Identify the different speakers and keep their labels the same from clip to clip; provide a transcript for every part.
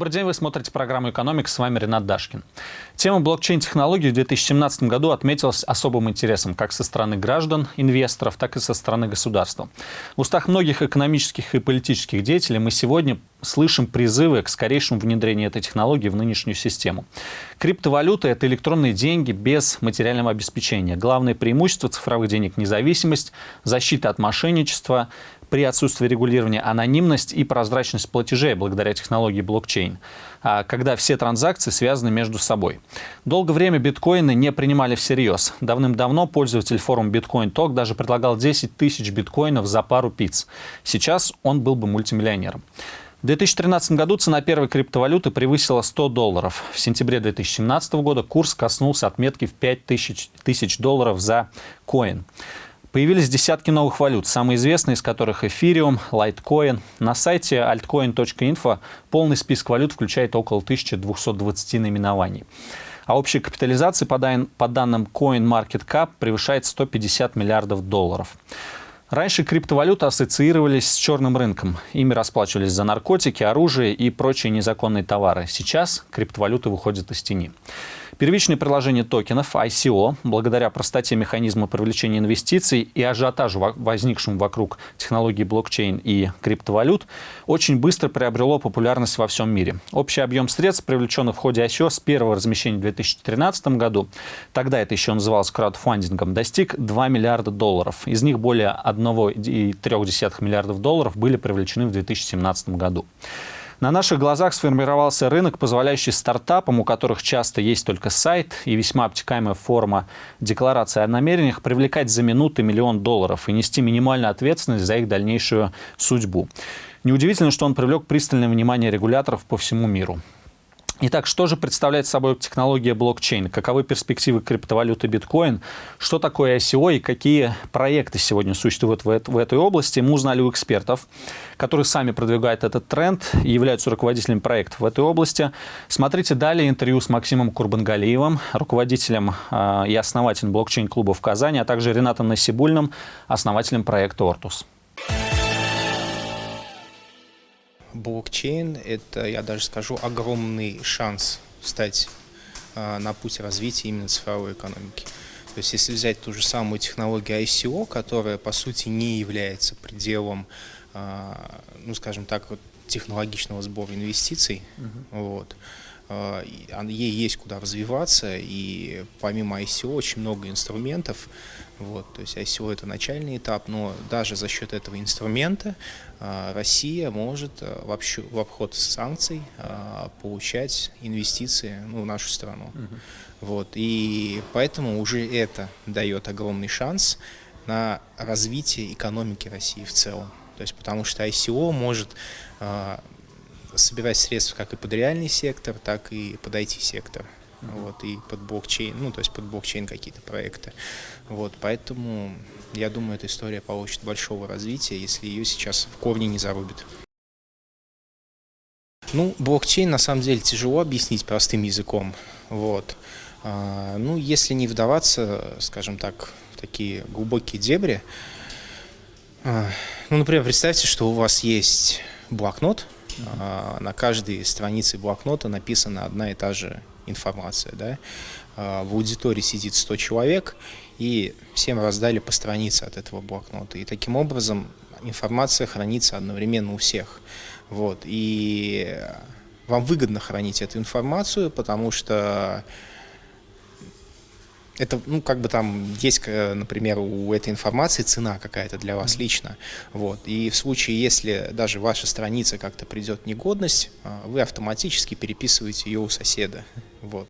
Speaker 1: Добрый день, вы смотрите программу «Экономика», с вами Ренат Дашкин. Тема блокчейн-технологий в 2017 году отметилась особым интересом как со стороны граждан, инвесторов, так и со стороны государства. В устах многих экономических и политических деятелей мы сегодня слышим призывы к скорейшему внедрению этой технологии в нынешнюю систему. Криптовалюта – это электронные деньги без материального обеспечения. Главное преимущество цифровых денег – независимость, защита от мошенничества, при отсутствии регулирования анонимность и прозрачность платежей благодаря технологии блокчейн, а, когда все транзакции связаны между собой. Долгое время биткоины не принимали всерьез. Давным-давно пользователь форума Bitcoin Talk даже предлагал 10 тысяч биткоинов за пару пиц. Сейчас он был бы мультимиллионером. В 2013 году цена первой криптовалюты превысила 100 долларов. В сентябре 2017 года курс коснулся отметки в 5000 тысяч долларов за коин. Появились десятки новых валют, самые известные из которых Ethereum, Litecoin. На сайте altcoin.info полный список валют включает около 1220 наименований. А общая капитализация по, по данным CoinMarketCap превышает 150 миллиардов долларов. Раньше криптовалюты ассоциировались с черным рынком. Ими расплачивались за наркотики, оружие и прочие незаконные товары. Сейчас криптовалюты выходят из тени. Первичное приложение токенов ICO, благодаря простоте механизма привлечения инвестиций и ажиотажу, возникшему вокруг технологии блокчейн и криптовалют, очень быстро приобрело популярность во всем мире. Общий объем средств, привлеченных в ходе ICO с первого размещения в 2013 году, тогда это еще называлось краудфандингом, достиг 2 миллиарда долларов. Из них более 1,3 миллиардов долларов были привлечены в 2017 году. На наших глазах сформировался рынок, позволяющий стартапам, у которых часто есть только сайт и весьма обтекаемая форма декларации о намерениях, привлекать за минуты миллион долларов и нести минимальную ответственность за их дальнейшую судьбу. Неудивительно, что он привлек пристальное внимание регуляторов по всему миру. Итак, что же представляет собой технология блокчейн? Каковы перспективы криптовалюты биткоин? Что такое ICO и какие проекты сегодня существуют в, этой области? Мы узнали у экспертов, которые сами продвигают этот тренд и являются руководителями проектов в этой области. Смотрите далее интервью с Максимом Курбангалиевым, руководителем э, и основателем блокчейн-клуба в Казани, а также Ренатом Насибульным, основателем проекта «Ортус».
Speaker 2: Блокчейн – это, я даже скажу, огромный шанс стать а, на путь развития именно цифровой экономики. То есть если взять ту же самую технологию ICO, которая по сути не является пределом, а, ну скажем так, вот, технологичного сбора инвестиций, угу. вот, а, ей есть куда развиваться, и помимо ICO очень много инструментов, вот, то есть ICO это начальный этап, но даже за счет этого инструмента а, Россия может а, вообще в обход санкций получать инвестиции ну, в нашу страну. Угу. Вот, и поэтому уже это дает огромный шанс на развитие экономики России в целом. То есть потому что ICO может собирать средства как и под реальный сектор, так и под IT-сектор. Вот, и под блокчейн, ну, то есть под блокчейн какие-то проекты. Вот, поэтому я думаю, эта история получит большого развития, если ее сейчас в корне не зарубит. Ну, блокчейн на самом деле тяжело объяснить простым языком. Вот. А, ну, если не вдаваться, скажем так, в такие глубокие дебри, а, ну, например, представьте, что у вас есть блокнот, на каждой странице блокнота написана одна и та же информация. Да? А, в аудитории сидит 100 человек, и всем раздали по странице от этого блокнота. И таким образом информация хранится одновременно у всех. Вот. И вам выгодно хранить эту информацию, потому что это, ну, как бы там есть, например, у этой информации цена какая-то для вас лично. Вот. И в случае, если даже ваша страница как-то придет в негодность, а, вы автоматически переписываете ее у соседа. Вот.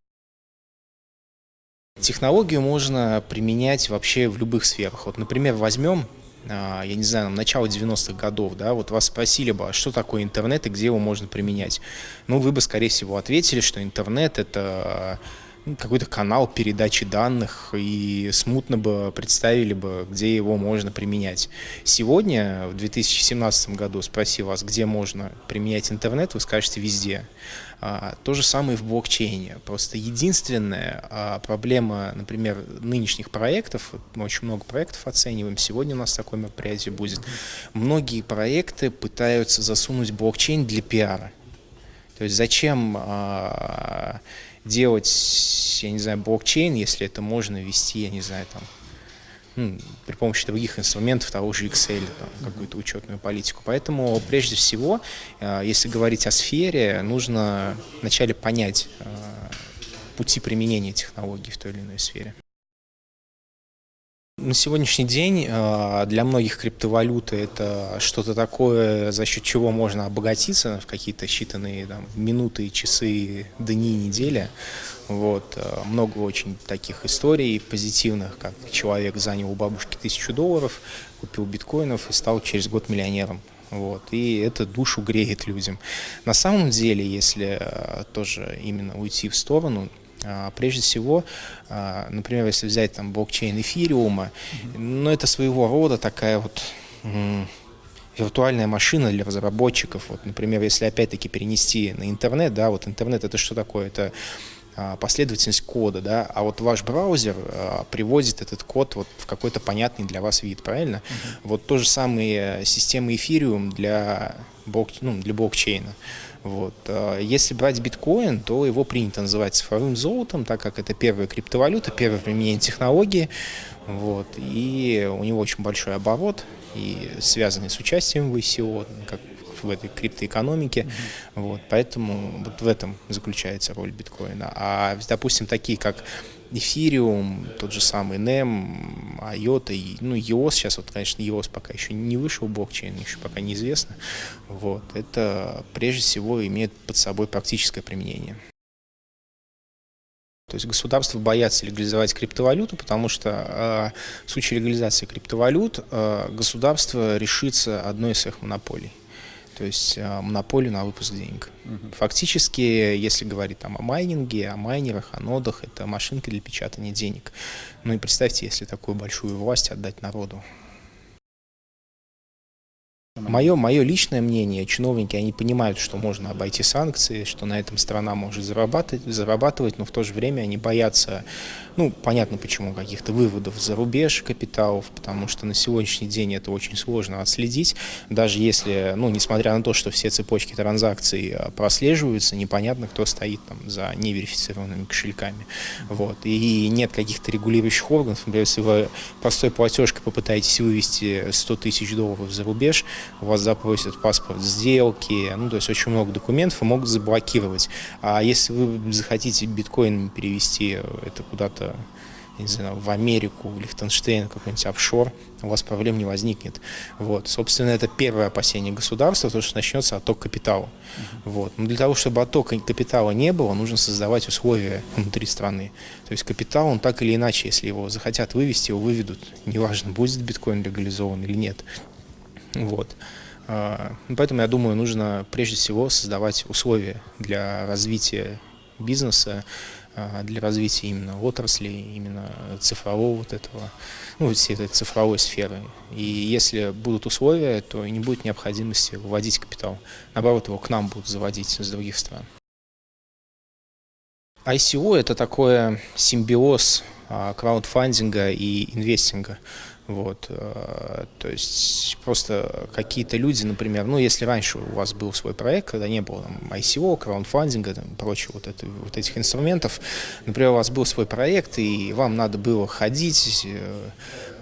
Speaker 2: Технологию можно применять вообще в любых сферах. Вот, например, возьмем а, я не знаю, начало 90-х годов, да, вот вас спросили бы, а что такое интернет и где его можно применять? Ну, вы бы, скорее всего, ответили, что интернет – это какой-то канал передачи данных и смутно бы представили бы, где его можно применять. Сегодня, в 2017 году, спроси вас, где можно применять интернет, вы скажете везде. А, то же самое и в блокчейне. Просто единственная а, проблема, например, нынешних проектов, мы очень много проектов оцениваем, сегодня у нас такое мероприятие будет, многие проекты пытаются засунуть блокчейн для пиара. То То есть зачем а, делать, я не знаю, блокчейн, если это можно вести, я не знаю, там, ну, при помощи других инструментов, того же Excel, какую-то учетную политику. Поэтому, прежде всего, а, если говорить о сфере, нужно вначале понять а, пути применения технологий в той или иной сфере. На сегодняшний день а, для многих криптовалюты это что-то такое, за счет чего можно обогатиться в какие-то считанные там, минуты, часы, дни, недели. Вот. А, много очень таких историй позитивных, как человек занял у бабушки тысячу долларов, купил биткоинов и стал через год миллионером. Вот, и это душу греет людям. На самом деле, если а, тоже именно уйти в сторону, прежде всего, а, например, если взять там блокчейн эфириума, ну это своего рода такая вот виртуальная машина для разработчиков. Вот, например, если опять-таки перенести на интернет, да, вот интернет это что такое? Это а, последовательность кода, да, а вот ваш браузер а, приводит этот код вот в какой-то понятный для вас вид, правильно? Uh -huh. Вот то же самое система Ethereum для, блок, ну, для блокчейна. Вот. А, если брать биткоин, то его принято называть цифровым золотом, так как это первая криптовалюта, первое применение технологии. Вот. И у него очень большой оборот, и связанный с участием в ICO, как в этой криптоэкономике. Mm -hmm. вот, поэтому вот в этом заключается роль биткоина. А, допустим, такие как Эфириум, тот же самый NEM, IOTA, ну, EOS, сейчас вот, конечно, EOS пока еще не вышел блокчейн, еще пока неизвестно. Вот, это прежде всего имеет под собой практическое применение. То есть государства боятся легализовать криптовалюту, потому что э, в случае легализации криптовалют э, государство решится одной из своих монополий то есть а, монополию на выпуск денег. Угу. Фактически, если говорить там о майнинге, о майнерах, о нодах, это машинка для печатания денег. Ну и представьте, если такую большую власть отдать народу. Мое, мое личное мнение, чиновники, они понимают, что можно обойти санкции, что на этом страна может зарабатывать, зарабатывать, но в то же время они боятся, ну, понятно почему, каких-то выводов за рубеж капиталов, потому что на сегодняшний день это очень сложно отследить, даже если, ну, несмотря на то, что все цепочки транзакций а, прослеживаются, непонятно, кто стоит там за неверифицированными кошельками, вот, и нет каких-то регулирующих органов, например, если вы простой платежкой попытаетесь вывести 100 тысяч долларов за рубеж, у вас запросят паспорт сделки, ну, то есть очень много документов и могут заблокировать. А если вы захотите биткоин перевести это куда-то, не знаю, в Америку, в Лихтенштейн, какой-нибудь офшор, у вас проблем не возникнет. Вот. Собственно, это первое опасение государства, то, что начнется отток капитала. Uh -huh. вот. Но для того, чтобы оттока капитала не было, нужно создавать условия внутри страны. То есть капитал, он так или иначе, если его захотят вывести, его выведут. Неважно, будет биткоин легализован или нет. Вот. А, поэтому, я думаю, нужно прежде всего создавать условия для развития бизнеса, а, для развития именно отрасли, именно цифрового вот этого, ну, всей этой цифровой сферы. И если будут условия, то не будет необходимости выводить капитал. Наоборот, его к нам будут заводить с других стран. ICO – это такой симбиоз а, краудфандинга и инвестинга. Вот, э, то есть просто какие-то люди, например, ну, если раньше у вас был свой проект, когда не было там, ICO, краундфандинга, там, прочего вот, это, вот этих инструментов, например, у вас был свой проект, и вам надо было ходить, э,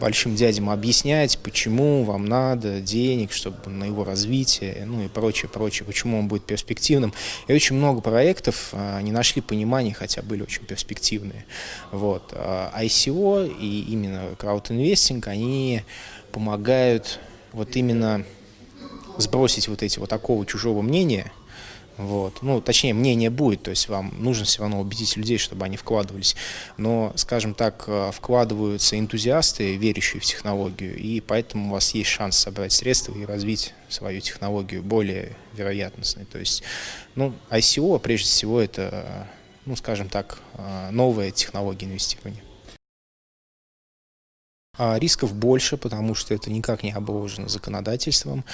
Speaker 2: большим дядям объяснять, почему вам надо денег, чтобы на его развитие, ну и прочее, прочее, почему он будет перспективным. И очень много проектов а, не нашли понимания, хотя были очень перспективные. Вот. А ICO и именно краудинвестинг, они помогают вот именно сбросить вот эти вот такого чужого мнения, вот. Ну, точнее, мнение будет, то есть вам нужно все равно убедить людей, чтобы они вкладывались. Но, скажем так, э, вкладываются энтузиасты, верящие в технологию, и поэтому у вас есть шанс собрать средства и развить свою технологию более вероятностной. То есть, ну, ICO, прежде всего, это, ну, скажем так, э, новая технология инвестирования. А рисков больше, потому что это никак не обложено законодательством.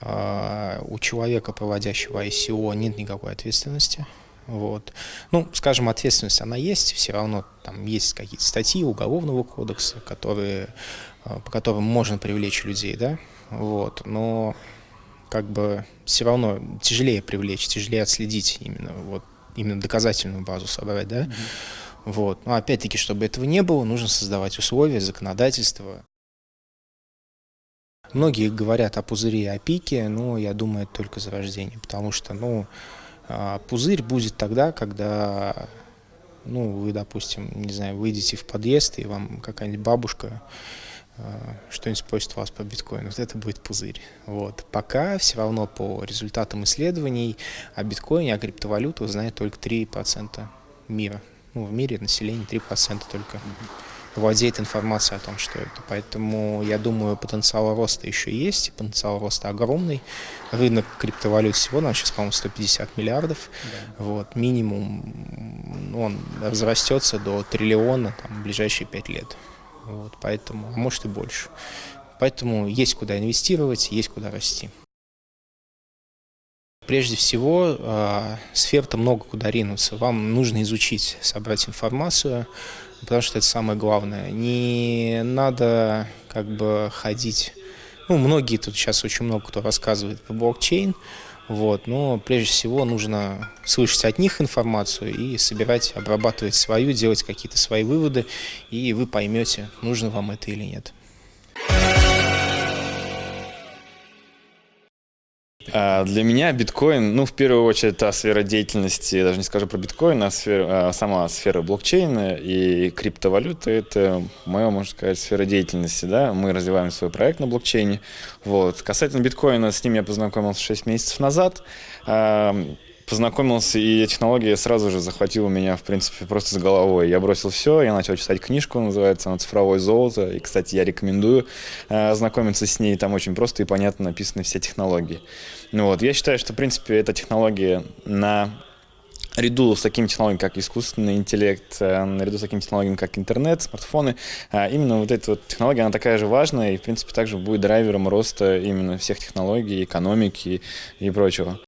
Speaker 2: А, у человека, проводящего ICO, нет никакой ответственности. Вот. Ну, скажем, ответственность она есть, все равно там есть какие-то статьи Уголовного кодекса, которые, а, по которым можно привлечь людей, да, вот, но как бы все равно тяжелее привлечь, тяжелее отследить именно вот именно доказательную базу собрать, да. Mm-hmm. Вот. Но опять-таки, чтобы этого не было, нужно создавать условия, законодательство. Многие говорят о пузыре и о пике, но я думаю, это только зарождение, потому что, ну, а, пузырь будет тогда, когда, ну, вы, допустим, не знаю, выйдете в подъезд, и вам какая-нибудь бабушка а, что-нибудь спросит вас по биткоину, вот это будет пузырь. Вот. Пока все равно по результатам исследований о биткоине, о криптовалютах знает только 3% мира. Ну, в мире население 3% только владеет информацией о том, что это. Поэтому я думаю, потенциал роста еще есть, и потенциал роста огромный. Рынок криптовалют сегодня сейчас, по-моему, 150 миллиардов. Да. Вот, минимум он разрастется до триллиона там, в ближайшие 5 лет. Вот, поэтому, а может и больше. Поэтому есть куда инвестировать, есть куда расти. Прежде всего, э, сфер-то много куда ринуться. Вам нужно изучить, собрать информацию, потому что это самое главное. Не надо как бы ходить... Ну, многие тут сейчас очень много кто рассказывает по блокчейн, вот, но прежде всего нужно слышать от них информацию и собирать, обрабатывать свою, делать какие-то свои выводы, и вы поймете, нужно вам это или нет.
Speaker 3: Для меня биткоин, ну, в первую очередь, та сфера деятельности, я даже не скажу про биткоин, а, сфера, а сама сфера блокчейна и криптовалюты – это моя, можно сказать, сфера деятельности, да, мы развиваем свой проект на блокчейне, вот. Касательно биткоина, с ним я познакомился 6 месяцев назад, а, познакомился, и технология сразу же захватила меня, в принципе, просто с головой. Я бросил все, я начал читать книжку, называется она «Цифровое золото», и, кстати, я рекомендую э, ознакомиться с ней, там очень просто и понятно написаны все технологии. Ну вот, я считаю, что, в принципе, эта технология на наряду с такими технологиями, как искусственный интеллект, э, наряду с такими технологиями, как интернет, смартфоны, э, именно вот эта вот технология, она такая же важная и, в принципе, также будет драйвером роста именно всех технологий, экономики и прочего.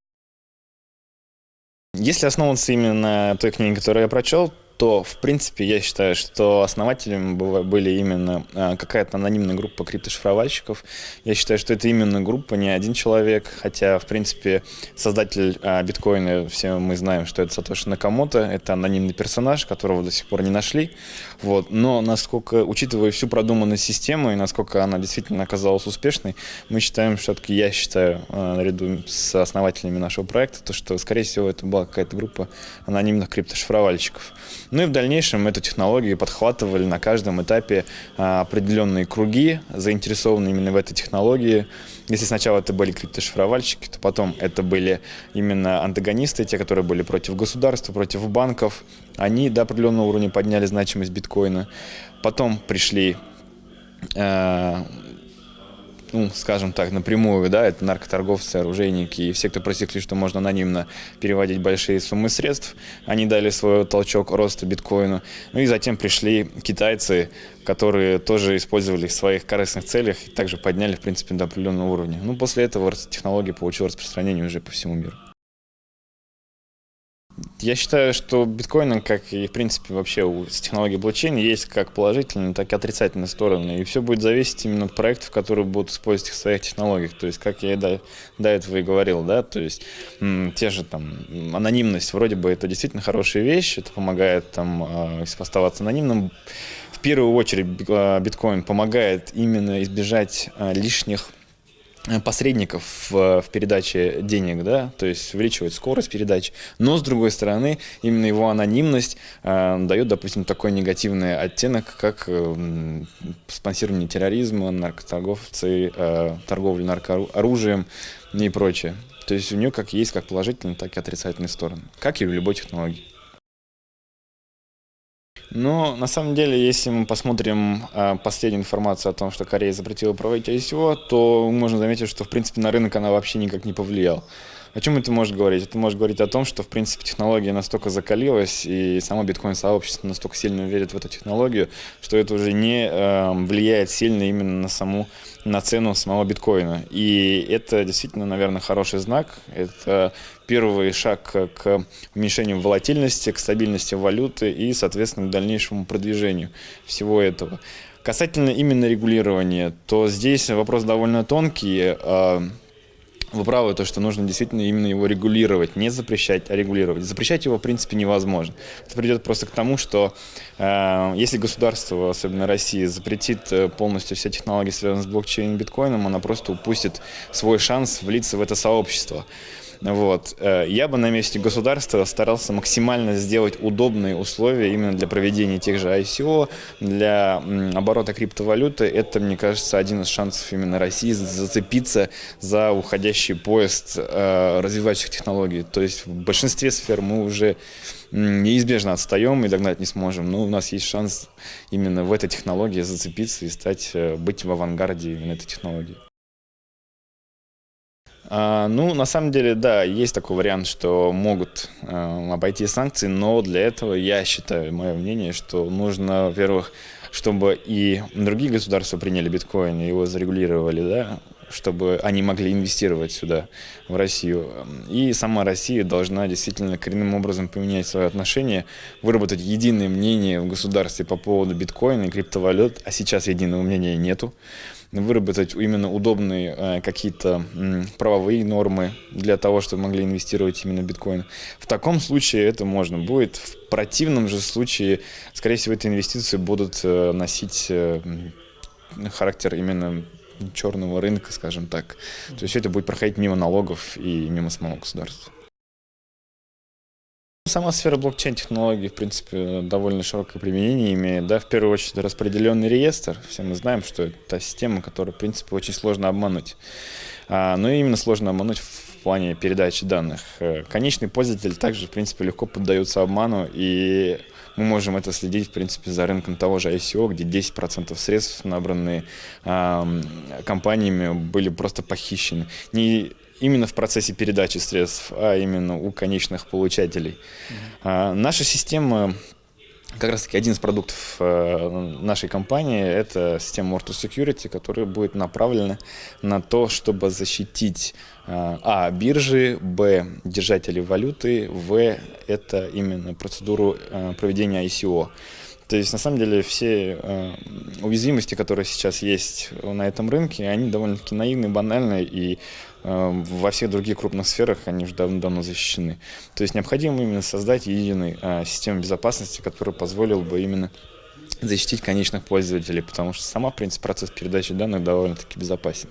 Speaker 3: Если основываться именно той книге, которую я прочел, то, в принципе, я считаю, что основателями были именно а, какая-то анонимная группа криптошифровальщиков. Я считаю, что это именно группа, не один человек, хотя, в принципе, создатель а, биткоина, все мы знаем, что это Сатоши Накамото, это анонимный персонаж, которого до сих пор не нашли. Вот. Но насколько, учитывая всю продуманную систему и насколько она действительно оказалась успешной, мы считаем, все-таки я считаю, а, наряду с основателями нашего проекта, то, что, скорее всего, это была какая-то группа анонимных криптошифровальщиков. Ну и в дальнейшем эту технологию подхватывали на каждом этапе а, определенные круги, заинтересованные именно в этой технологии. Если сначала это были криптошифровальщики, то потом это были именно антагонисты, те, которые были против государства, против банков. Они до определенного уровня подняли значимость биткоина. Потом пришли а, ну, скажем так, напрямую, да, это наркоторговцы, оружейники и все, кто просекли, что можно анонимно переводить большие суммы средств, они дали свой толчок роста биткоину. Ну и затем пришли китайцы, которые тоже использовали в своих корыстных целях и также подняли, в принципе, до определенного уровня. Ну, после этого технология получила распространение уже по всему миру. Я считаю, что биткоин, как и в принципе вообще у технологии блокчейна, есть как положительные, так и отрицательные стороны. И все будет зависеть именно от проектов, которые будут использовать их в своих технологиях. То есть, как я до, до этого и говорил, да, то есть те же там анонимность, вроде бы это действительно хорошая вещь, это помогает там э, оставаться анонимным. В первую очередь а, биткоин помогает именно избежать э, лишних посредников в, в передаче денег, да, то есть увеличивает скорость передачи, но с другой стороны именно его анонимность э, дает, допустим, такой негативный оттенок, как э, спонсирование терроризма, наркоторговцы, э, торговля наркооружием и прочее. То есть у нее как есть как положительные, так и отрицательные стороны, как и в любой технологии. Но на самом деле, если мы посмотрим э, последнюю информацию о том, что Корея запретила проводить ICO, то можно заметить, что в принципе на рынок она вообще никак не повлияла. О чем это может говорить? Это может говорить о том, что, в принципе, технология настолько закалилась, и само биткоин-сообщество настолько сильно верит в эту технологию, что это уже не э, влияет сильно именно на саму на цену самого биткоина. И это действительно, наверное, хороший знак. Это первый шаг к уменьшению волатильности, к стабильности валюты и, соответственно, к дальнейшему продвижению всего этого. Касательно именно регулирования, то здесь вопрос довольно тонкий. А, вы правы, то, что нужно действительно именно его регулировать, не запрещать, а регулировать. Запрещать его, в принципе, невозможно. Это придет просто к тому, что э, если государство, особенно Россия, запретит э, полностью все технологии, связанные с блокчейном и биткоином, она просто упустит свой шанс влиться в это сообщество. Вот. Э, я бы на месте государства старался максимально сделать удобные условия именно для проведения тех же ICO, для оборота криптовалюты. Это, мне кажется, один из шансов именно России зацепиться за уходящий поезд э, развивающих технологий. То есть в большинстве сфер мы уже неизбежно отстаем и догнать не сможем. Но у нас есть шанс именно в этой технологии зацепиться и стать, э, быть в авангарде именно этой технологии. А, ну, на самом деле, да, есть такой вариант, что могут э, обойти санкции, но для этого я считаю, мое мнение, что нужно, во-первых, чтобы и другие государства приняли биткоин его зарегулировали, да, чтобы они могли инвестировать сюда, в Россию. И сама Россия должна действительно коренным образом поменять свое отношение, выработать единое мнение в государстве по поводу биткоина и криптовалют, а сейчас единого мнения нету выработать именно удобные э, какие-то правовые нормы для того, чтобы могли инвестировать именно биткоин. В таком случае это можно будет. В противном же случае, скорее всего, эти инвестиции будут э, носить э, характер именно черного рынка, скажем так. То есть это будет проходить мимо налогов и мимо самого государства. Сама сфера блокчейн-технологий, в принципе, довольно широкое применение имеет. Да? В первую очередь, распределенный реестр. Все мы знаем, что это та система, которую, в принципе, очень сложно обмануть. А, но именно сложно обмануть в плане передачи данных. Э, конечный пользователь также, в принципе, легко поддается обману, и мы можем это следить, в принципе, за рынком того же ICO, где 10% средств, набранные э, компаниями, были просто похищены. Не именно в процессе передачи средств, а именно у конечных получателей. Mm-hmm. Наша система как раз таки один из продуктов э, нашей компании – это система Mortus Security, которая будет направлена на то, чтобы защитить а. биржи, б. держателей валюты, в. это именно процедуру э, проведения ICO. То есть, на самом деле, все э, уязвимости, которые сейчас есть на этом рынке, они довольно-таки наивные, банальные, и э, во всех других крупных сферах они уже давно-давно защищены. То есть, необходимо именно создать единую э, систему безопасности, которая позволила бы именно защитить конечных пользователей, потому что сама, в принципе, процесс передачи данных довольно-таки безопасен.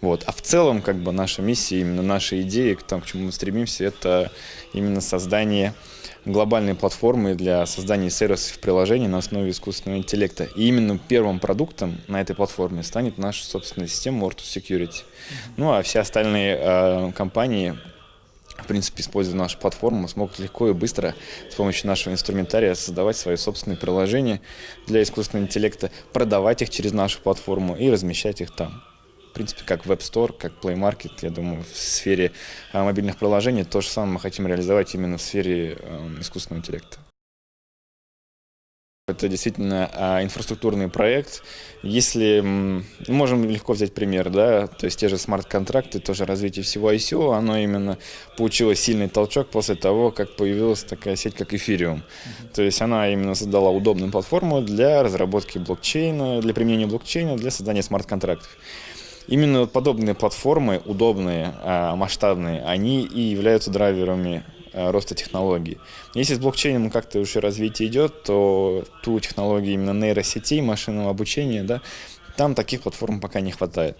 Speaker 3: Вот. А в целом, как бы, наша миссия, именно наша идея, к тому, к чему мы стремимся, это именно создание глобальной платформы для создания сервисов приложений на основе искусственного интеллекта. И именно первым продуктом на этой платформе станет наша собственная система Ortus Security. Ну а все остальные э, компании в принципе, используя нашу платформу, смогут легко и быстро с помощью нашего инструментария создавать свои собственные приложения для искусственного интеллекта, продавать их через нашу платформу и размещать их там в принципе, как Web Store, как Play Market, я думаю, в сфере а, мобильных приложений то же самое мы хотим реализовать именно в сфере а, искусственного интеллекта. Это действительно а, инфраструктурный проект. Если можем легко взять пример, да, то есть те же смарт-контракты, тоже развитие всего ICO, оно именно получило сильный толчок после того, как появилась такая сеть, как Ethereum. То есть она именно создала удобную платформу для разработки блокчейна, для применения блокчейна, для создания смарт-контрактов. Именно подобные платформы, удобные, а, масштабные, они и являются драйверами роста технологий. Если с блокчейном как-то уже развитие идет, то ту технологию именно нейросетей, машинного обучения, да, там таких платформ пока не хватает.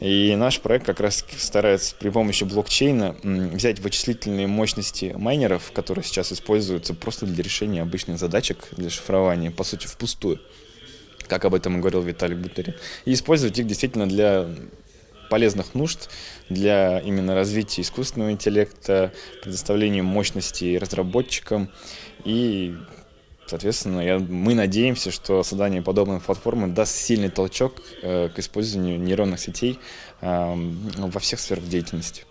Speaker 3: И наш проект как раз старается при помощи блокчейна взять вычислительные мощности майнеров, которые сейчас используются просто для решения обычных задачек, для шифрования, по сути, впустую как об этом говорил Виталий Бутерин, и использовать их действительно для полезных нужд для именно развития искусственного интеллекта, предоставления мощности разработчикам и Соответственно, я, мы надеемся, что создание подобной платформы даст сильный толчок э, к использованию нейронных сетей э, во всех сферах деятельности.